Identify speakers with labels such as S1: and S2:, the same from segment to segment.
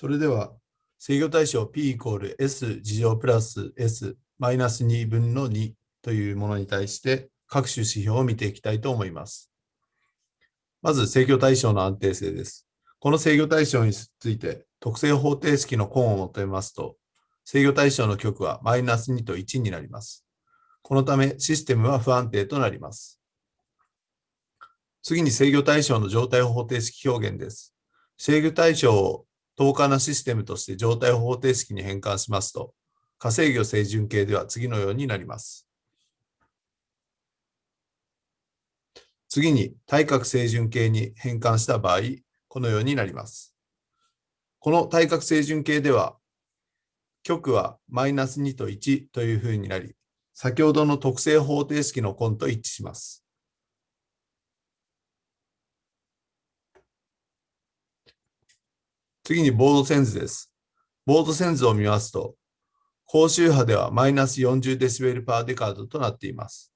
S1: それでは制御対象 P イコール S 事乗プラス S マイナス2分の2というものに対して各種指標を見ていきたいと思います。まず制御対象の安定性です。この制御対象について特性方程式の根を求めますと制御対象の極はマイナス2と1になります。このためシステムは不安定となります。次に制御対象の状態方程式表現です。制御対象を等価なシステムとして状態方程式に変換しますと、化制御正準形では次のようになります。次に対角正準形に変換した場合、このようになります。この対角正準形では、極はマイナス2と1というふうになり、先ほどの特性方程式の根と一致します。次にボード線図です。ボード線図を見ますと、高周波ではマイナス 40dB パーデカードとなっています。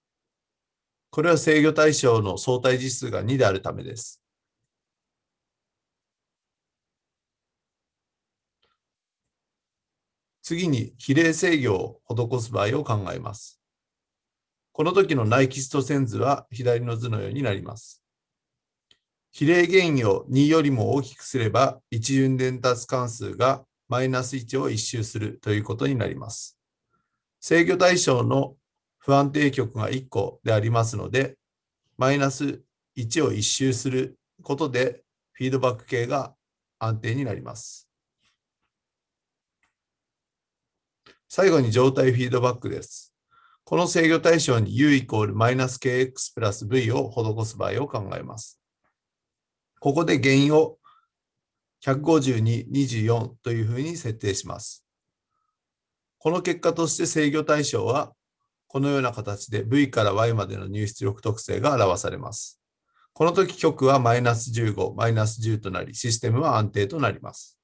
S1: これは制御対象の相対実数が2であるためです。次に比例制御を施す場合を考えます。この時のナイキスト線図は左の図のようになります。比例原因を2よりも大きくすれば、一巡伝達関数がマイナス1を一周するということになります。制御対象の不安定極が1個でありますので、マイナス1を一周することで、フィードバック系が安定になります。最後に状態フィードバックです。この制御対象に u イコールマイナス kx プラス v を施す場合を考えます。ここで原因を152、24というふうに設定します。この結果として制御対象はこのような形で V から Y までの入出力特性が表されます。この時極はマイナス15、マイナス10となり、システムは安定となります。